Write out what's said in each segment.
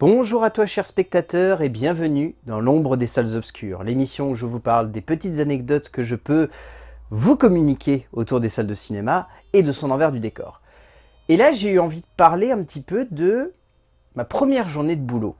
Bonjour à toi chers spectateurs et bienvenue dans l'ombre des salles obscures, l'émission où je vous parle des petites anecdotes que je peux vous communiquer autour des salles de cinéma et de son envers du décor. Et là j'ai eu envie de parler un petit peu de ma première journée de boulot.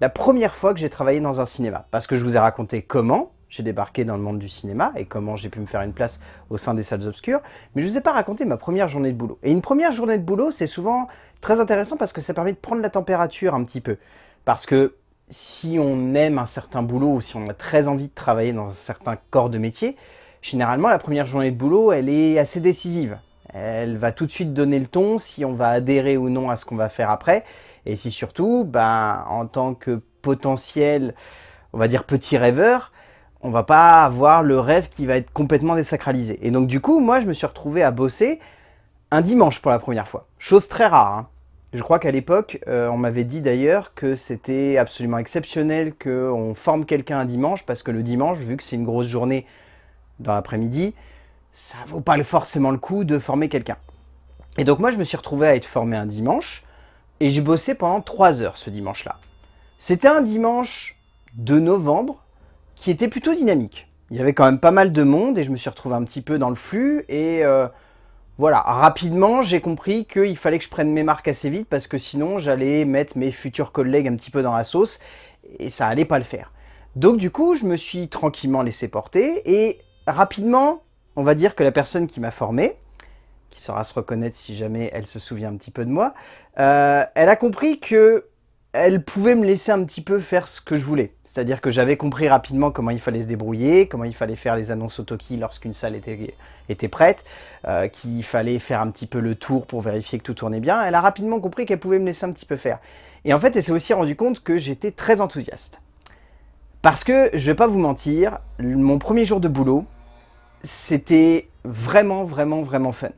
La première fois que j'ai travaillé dans un cinéma, parce que je vous ai raconté comment j'ai débarqué dans le monde du cinéma et comment j'ai pu me faire une place au sein des salles obscures, mais je ne vous ai pas raconté ma première journée de boulot. Et une première journée de boulot, c'est souvent très intéressant parce que ça permet de prendre la température un petit peu. Parce que si on aime un certain boulot ou si on a très envie de travailler dans un certain corps de métier, généralement la première journée de boulot, elle est assez décisive. Elle va tout de suite donner le ton si on va adhérer ou non à ce qu'on va faire après. Et si surtout, ben, en tant que potentiel, on va dire petit rêveur, on va pas avoir le rêve qui va être complètement désacralisé. Et donc du coup, moi je me suis retrouvé à bosser un dimanche pour la première fois. Chose très rare. Hein. Je crois qu'à l'époque, euh, on m'avait dit d'ailleurs que c'était absolument exceptionnel qu'on forme quelqu'un un dimanche, parce que le dimanche, vu que c'est une grosse journée dans l'après-midi, ça vaut pas forcément le coup de former quelqu'un. Et donc moi, je me suis retrouvé à être formé un dimanche, et j'ai bossé pendant trois heures ce dimanche-là. C'était un dimanche de novembre, qui était plutôt dynamique. Il y avait quand même pas mal de monde et je me suis retrouvé un petit peu dans le flux et euh, voilà, rapidement j'ai compris qu'il fallait que je prenne mes marques assez vite parce que sinon j'allais mettre mes futurs collègues un petit peu dans la sauce et ça allait pas le faire. Donc du coup je me suis tranquillement laissé porter et rapidement on va dire que la personne qui m'a formé, qui saura se reconnaître si jamais elle se souvient un petit peu de moi, euh, elle a compris que elle pouvait me laisser un petit peu faire ce que je voulais. C'est-à-dire que j'avais compris rapidement comment il fallait se débrouiller, comment il fallait faire les annonces autoki lorsqu'une salle était, prête, euh, qu'il fallait faire un petit peu le tour pour vérifier que tout tournait bien. Elle a rapidement compris qu'elle pouvait me laisser un petit peu faire. Et en fait, elle s'est aussi rendu compte que j'étais très enthousiaste. Parce que, je vais pas vous mentir, mon premier jour de boulot, c'était vraiment, vraiment, vraiment fun.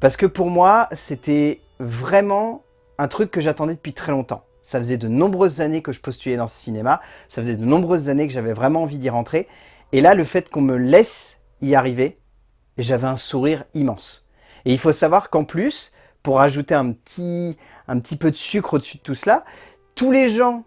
Parce que pour moi, c'était vraiment un truc que j'attendais depuis très longtemps. Ça faisait de nombreuses années que je postulais dans ce cinéma, ça faisait de nombreuses années que j'avais vraiment envie d'y rentrer. Et là, le fait qu'on me laisse y arriver, j'avais un sourire immense. Et il faut savoir qu'en plus, pour ajouter un petit, un petit peu de sucre au-dessus de tout cela, tous les gens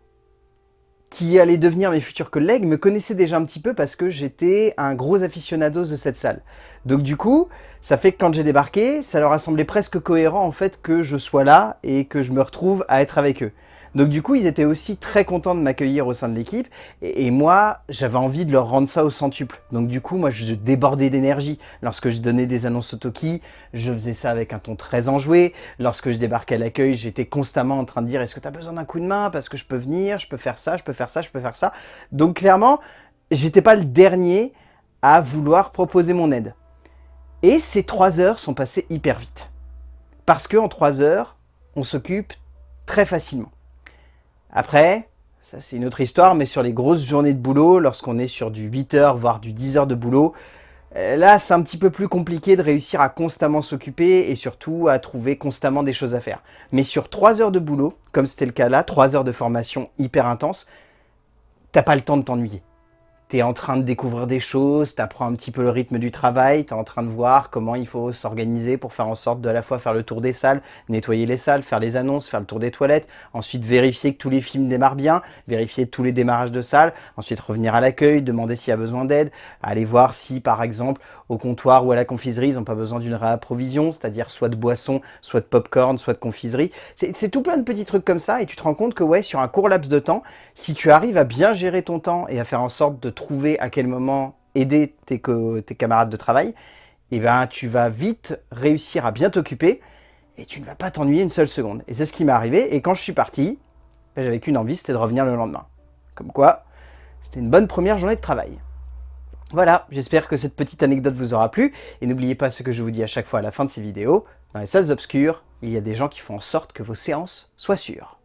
qui allaient devenir mes futurs collègues me connaissaient déjà un petit peu parce que j'étais un gros aficionados de cette salle. Donc du coup, ça fait que quand j'ai débarqué, ça leur a semblé presque cohérent en fait que je sois là et que je me retrouve à être avec eux. Donc du coup, ils étaient aussi très contents de m'accueillir au sein de l'équipe. Et, moi, j'avais envie de leur rendre ça au centuple. Donc du coup, moi, je débordais d'énergie. Lorsque je donnais des annonces au Toki, je faisais ça avec un ton très enjoué. Lorsque je débarquais à l'accueil, j'étais constamment en train de dire « Est-ce que tu as besoin d'un coup de main? Parce que je peux venir, je peux faire ça, je peux faire ça, je peux faire ça. » Donc clairement, j'étais pas le dernier à vouloir proposer mon aide. Et ces trois heures sont passées hyper vite. Parce qu'en trois heures, on s'occupe très facilement. Après, ça c'est une autre histoire, mais sur les grosses journées de boulot, lorsqu'on est sur du 8 heures, voire du 10 heures de boulot, euh, là c'est un petit peu plus compliqué de réussir à constamment s'occuper et surtout à trouver constamment des choses à faire. Mais sur 3 heures de boulot, comme c'était le cas là, 3 heures de formation hyper intense, t'as pas le temps de t'ennuyer en train de découvrir des choses, tu apprends un petit peu le rythme du travail, tu es en train de voir comment il faut s'organiser pour faire en sorte de à la fois faire le tour des salles, nettoyer les salles, faire les annonces, faire le tour des toilettes, ensuite vérifier que tous les films démarrent bien, vérifier tous les démarrages de salles, ensuite revenir à l'accueil, demander s'il y a besoin d'aide, aller voir si par exemple au comptoir ou à la confiserie ils n'ont pas besoin d'une réapprovision, c'est-à-dire soit de boissons, soit de popcorn, soit de confiserie. C'est tout plein de petits trucs comme ça et tu te rends compte que ouais, sur un court laps de temps, si tu arrives à bien gérer ton temps et à faire en sorte de à quel moment aider tes, tes camarades de travail, et eh ben, tu vas vite réussir à bien t'occuper et tu ne vas pas t'ennuyer une seule seconde. Et c'est ce qui m'est arrivé. Et quand je suis parti, ben, j'avais qu'une envie, c'était de revenir le lendemain. Comme quoi, c'était une bonne première journée de travail. Voilà, j'espère que cette petite anecdote vous aura plu. Et n'oubliez pas ce que je vous dis à chaque fois à la fin de ces vidéos. Dans les salles obscures, il y a des gens qui font en sorte que vos séances soient sûres.